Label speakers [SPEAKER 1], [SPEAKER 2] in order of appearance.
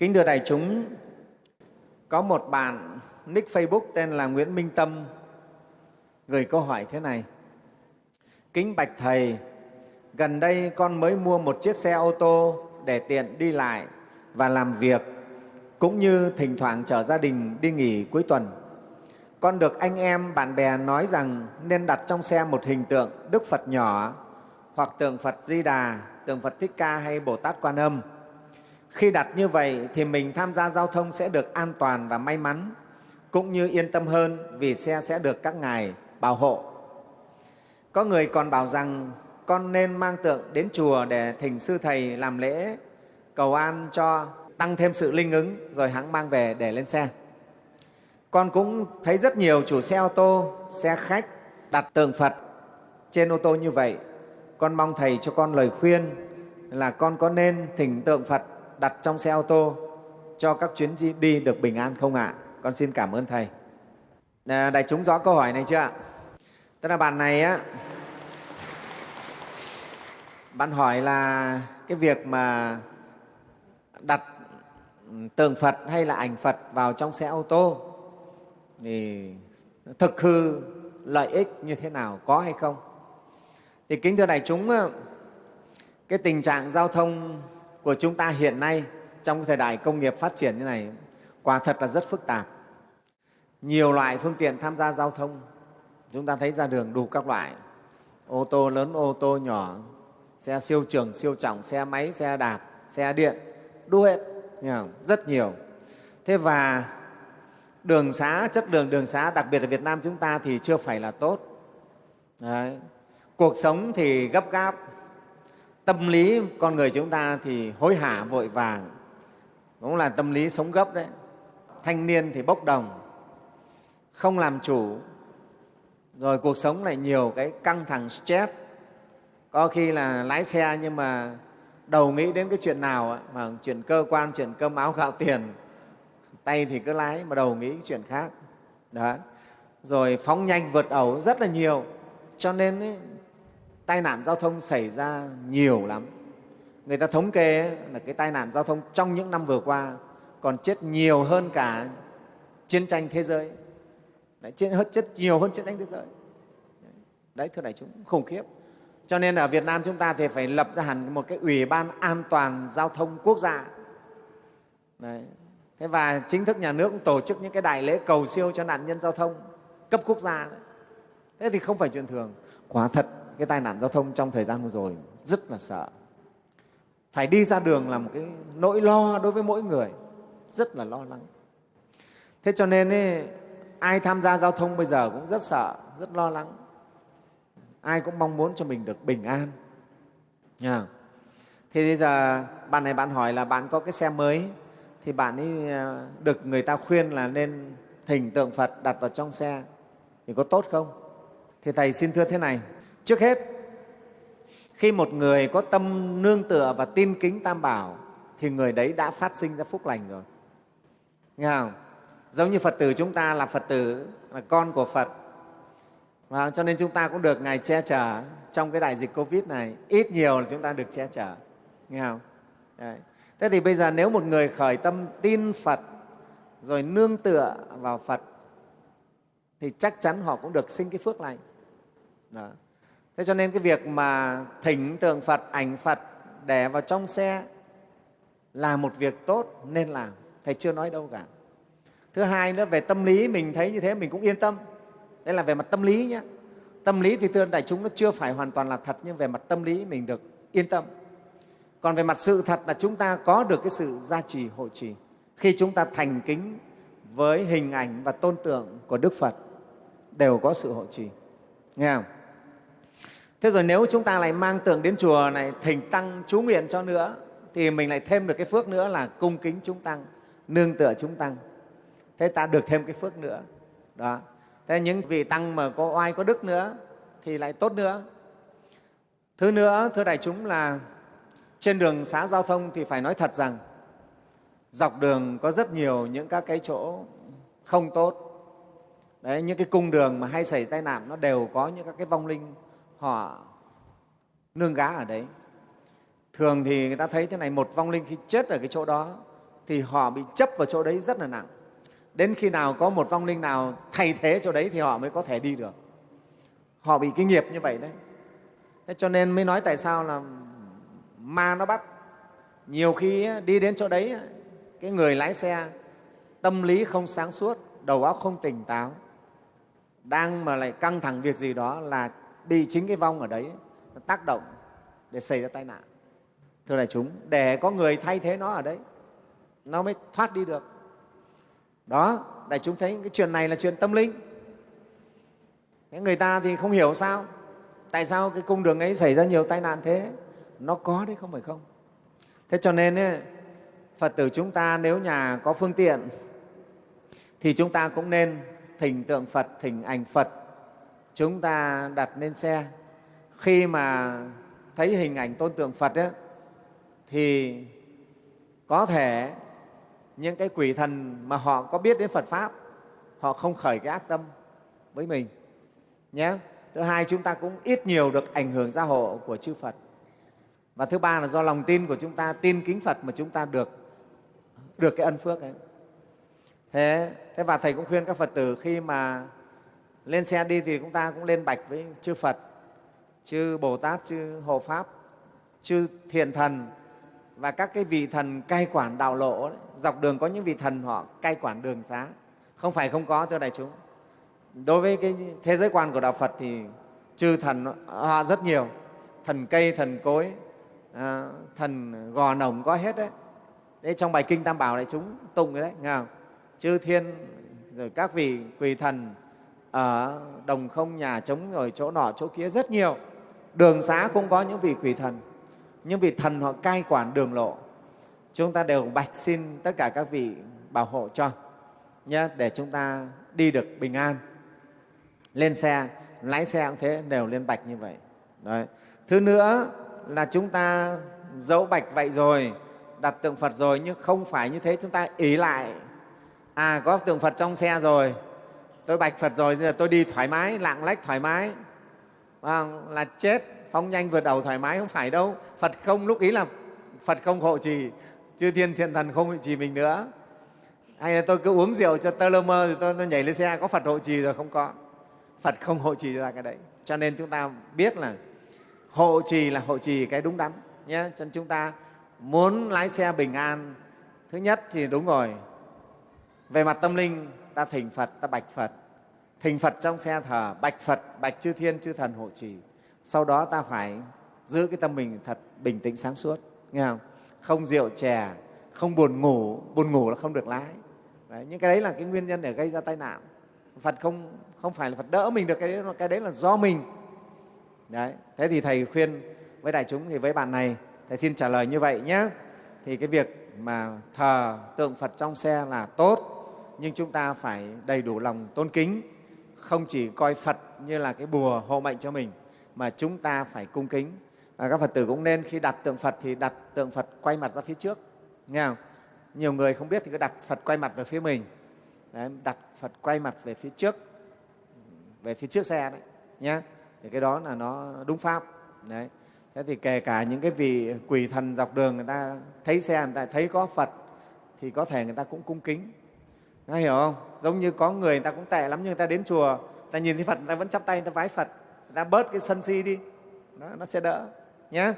[SPEAKER 1] Kính thưa đại chúng, có một bạn nick Facebook tên là Nguyễn Minh Tâm gửi câu hỏi thế này. Kính bạch Thầy, gần đây con mới mua một chiếc xe ô tô để tiện đi lại và làm việc, cũng như thỉnh thoảng chở gia đình đi nghỉ cuối tuần. Con được anh em, bạn bè nói rằng nên đặt trong xe một hình tượng Đức Phật nhỏ hoặc tượng Phật Di Đà, tượng Phật Thích Ca hay Bồ Tát Quan Âm. Khi đặt như vậy thì mình tham gia giao thông sẽ được an toàn và may mắn, cũng như yên tâm hơn vì xe sẽ được các ngài bảo hộ. Có người còn bảo rằng con nên mang tượng đến chùa để thỉnh sư thầy làm lễ cầu an cho tăng thêm sự linh ứng rồi hãng mang về để lên xe. Con cũng thấy rất nhiều chủ xe ô tô, xe khách đặt tượng Phật trên ô tô như vậy. Con mong Thầy cho con lời khuyên là con có nên thỉnh tượng Phật đặt trong xe ô tô cho các chuyến đi được bình an không ạ? À? Con xin cảm ơn Thầy. À, đại chúng rõ câu hỏi này chưa ạ? Tức là bạn này á, bạn hỏi là cái việc mà đặt tượng Phật hay là ảnh Phật vào trong xe ô tô thì thực hư lợi ích như thế nào, có hay không? Thì kính thưa đại chúng, cái tình trạng giao thông của chúng ta hiện nay trong thời đại công nghiệp phát triển như này quả thật là rất phức tạp. Nhiều loại phương tiện tham gia giao thông, chúng ta thấy ra đường đủ các loại, ô tô lớn, ô tô nhỏ, xe siêu trường, siêu trọng, xe máy, xe đạp, xe điện, đủ hết, rất nhiều. Thế và đường xá, chất lượng đường xá, đặc biệt ở Việt Nam chúng ta thì chưa phải là tốt. Đấy. Cuộc sống thì gấp gáp, tâm lý con người chúng ta thì hối hả vội vàng, cũng là tâm lý sống gấp đấy. Thanh niên thì bốc đồng, không làm chủ, rồi cuộc sống lại nhiều cái căng thẳng stress. Có khi là lái xe nhưng mà đầu nghĩ đến cái chuyện nào mà chuyện cơ quan, chuyện cơm áo gạo tiền, tay thì cứ lái mà đầu nghĩ chuyện khác. Đó. Rồi phóng nhanh vượt ẩu rất là nhiều, cho nên ấy, tai nạn giao thông xảy ra nhiều lắm. Người ta thống kê ấy, là cái tai nạn giao thông trong những năm vừa qua còn chết nhiều hơn cả chiến tranh thế giới. Đấy, chết, chết nhiều hơn chiến tranh thế giới. Đấy, thưa đại chúng, khủng khiếp. Cho nên ở Việt Nam chúng ta thì phải lập ra hẳn một cái ủy ban an toàn giao thông quốc gia. Đấy. Thế và chính thức nhà nước cũng tổ chức những cái đại lễ cầu siêu cho nạn nhân giao thông cấp quốc gia. Đấy. Thế thì không phải chuyện thường. Quả thật cái tai nạn giao thông trong thời gian vừa rồi rất là sợ. Phải đi ra đường là một cái nỗi lo đối với mỗi người, rất là lo lắng. Thế cho nên ấy, ai tham gia giao thông bây giờ cũng rất sợ, rất lo lắng. Ai cũng mong muốn cho mình được bình an. Yeah. Thì bây giờ bạn này bạn hỏi là bạn có cái xe mới thì bạn ấy à, được người ta khuyên là nên thỉnh tượng Phật đặt vào trong xe thì có tốt không? Thì Thầy xin thưa thế này, Trước hết, khi một người có tâm nương tựa và tin kính Tam Bảo thì người đấy đã phát sinh ra phúc lành rồi. Nghe không? Giống như Phật tử chúng ta là Phật tử, là con của Phật. Và cho nên chúng ta cũng được Ngài che chở trong cái đại dịch Covid này. Ít nhiều là chúng ta được che chở. Nghe không? Đấy. Thế thì bây giờ nếu một người khởi tâm tin Phật rồi nương tựa vào Phật thì chắc chắn họ cũng được sinh cái phước lành. Đó. Thế cho nên cái việc mà thỉnh tượng Phật, ảnh Phật để vào trong xe là một việc tốt nên làm. Thầy chưa nói đâu cả. Thứ hai nữa, về tâm lý mình thấy như thế mình cũng yên tâm. Đây là về mặt tâm lý nhé. Tâm lý thì thưa đại chúng nó chưa phải hoàn toàn là thật nhưng về mặt tâm lý mình được yên tâm. Còn về mặt sự thật là chúng ta có được cái sự gia trì hộ trì khi chúng ta thành kính với hình ảnh và tôn tượng của Đức Phật đều có sự hộ trì. Nghe không? Thế rồi nếu chúng ta lại mang tượng đến chùa này thỉnh tăng chú nguyện cho nữa thì mình lại thêm được cái phước nữa là cung kính chúng tăng, nương tựa chúng tăng. Thế ta được thêm cái phước nữa. Đó. Thế những vị tăng mà có oai có đức nữa thì lại tốt nữa. Thứ nữa, thưa đại chúng là trên đường xá giao thông thì phải nói thật rằng dọc đường có rất nhiều những các cái chỗ không tốt. Đấy, những cái cung đường mà hay xảy tai nạn nó đều có những các cái vong linh họ nương gá ở đấy. Thường thì người ta thấy thế này, một vong linh khi chết ở cái chỗ đó thì họ bị chấp vào chỗ đấy rất là nặng. Đến khi nào có một vong linh nào thay thế chỗ đấy thì họ mới có thể đi được. Họ bị cái nghiệp như vậy đấy. Thế cho nên mới nói tại sao là ma nó bắt. Nhiều khi đi đến chỗ đấy cái người lái xe tâm lý không sáng suốt, đầu óc không tỉnh táo, đang mà lại căng thẳng việc gì đó là bị chính cái vong ở đấy nó tác động để xảy ra tai nạn. Thưa đại chúng để có người thay thế nó ở đấy nó mới thoát đi được. Đó đại chúng thấy cái chuyện này là chuyện tâm linh. Thế người ta thì không hiểu sao tại sao cái cung đường ấy xảy ra nhiều tai nạn thế? Nó có đấy không phải không? Thế cho nên ấy, phật tử chúng ta nếu nhà có phương tiện thì chúng ta cũng nên thỉnh tượng phật thỉnh ảnh phật chúng ta đặt lên xe. Khi mà thấy hình ảnh tôn tượng phật ấy, thì có thể những cái quỷ thần mà họ có biết đến phật pháp họ không khởi cái ác tâm với mình nhé. Thứ hai chúng ta cũng ít nhiều được ảnh hưởng gia hộ của chư phật. Và thứ ba là do lòng tin của chúng ta tin kính phật mà chúng ta được được cái ân phước ấy. Thế thế và thầy cũng khuyên các phật tử khi mà lên xe đi thì chúng ta cũng lên bạch với chư phật chư bồ tát chư hộ pháp chư Thiền thần và các cái vị thần cai quản đạo lộ đấy. dọc đường có những vị thần họ cai quản đường xá không phải không có thưa đại chúng đối với cái thế giới quan của đạo phật thì chư thần họ rất nhiều thần cây thần cối à, thần gò nồng có hết đấy đấy trong bài kinh tam bảo đại chúng tụng cái đấy nghe không? chư thiên rồi các vị quỳ thần ở đồng không nhà trống rồi chỗ nọ chỗ kia rất nhiều. Đường xá cũng có những vị quỷ thần. Những vị thần họ cai quản đường lộ. Chúng ta đều bạch xin tất cả các vị bảo hộ cho, nhé, để chúng ta đi được bình an. Lên xe, lái xe cũng thế, đều lên bạch như vậy. Đấy. thứ nữa là chúng ta dẫu bạch vậy rồi, đặt tượng phật rồi, nhưng không phải như thế, chúng ta ý lại. À có tượng phật trong xe rồi tôi bạch phật rồi giờ tôi đi thoải mái lạng lách thoải mái. À, là chết phóng nhanh vượt đầu thoải mái không phải đâu. Phật không lúc ý là phật không hộ trì chư thiên thiện thần không hộ trì mình nữa. Hay là tôi cứ uống rượu cho tơ lơ mơ rồi tôi tôi nhảy lên xe có phật hộ trì rồi không có. Phật không hộ trì ra cái đấy. Cho nên chúng ta biết là hộ trì là hộ trì cái đúng đắn nhé. Cho nên chúng ta muốn lái xe bình an. Thứ nhất thì đúng rồi. Về mặt tâm linh ta thỉnh phật ta bạch phật thỉnh phật trong xe thờ bạch phật bạch chư thiên chư thần hộ trì. Sau đó ta phải giữ cái tâm mình thật bình tĩnh sáng suốt nghe không? Không rượu chè không buồn ngủ buồn ngủ là không được lái. Đấy, những cái đấy là cái nguyên nhân để gây ra tai nạn. Phật không không phải là phật đỡ mình được cái đấy cái đấy là do mình. Đấy thế thì thầy khuyên với đại chúng thì với bạn này thầy xin trả lời như vậy nhé. Thì cái việc mà thờ tượng phật trong xe là tốt nhưng chúng ta phải đầy đủ lòng tôn kính không chỉ coi phật như là cái bùa hộ mệnh cho mình mà chúng ta phải cung kính. Và các phật tử cũng nên khi đặt tượng phật thì đặt tượng phật quay mặt ra phía trước nghe không? Nhiều người không biết thì cứ đặt phật quay mặt về phía mình. Đấy, đặt phật quay mặt về phía trước về phía trước xe đấy nhé thì cái đó là nó đúng pháp. Đấy. Thế thì kể cả những cái vị quỷ thần dọc đường người ta thấy xe người ta thấy có phật thì có thể người ta cũng cung kính. Người hiểu không? Giống như có người người ta cũng tệ lắm nhưng người ta đến chùa người ta nhìn thấy phật người ta vẫn chắp tay người ta vái phật người ta bớt cái sân si đi. Đó, nó sẽ đỡ nhé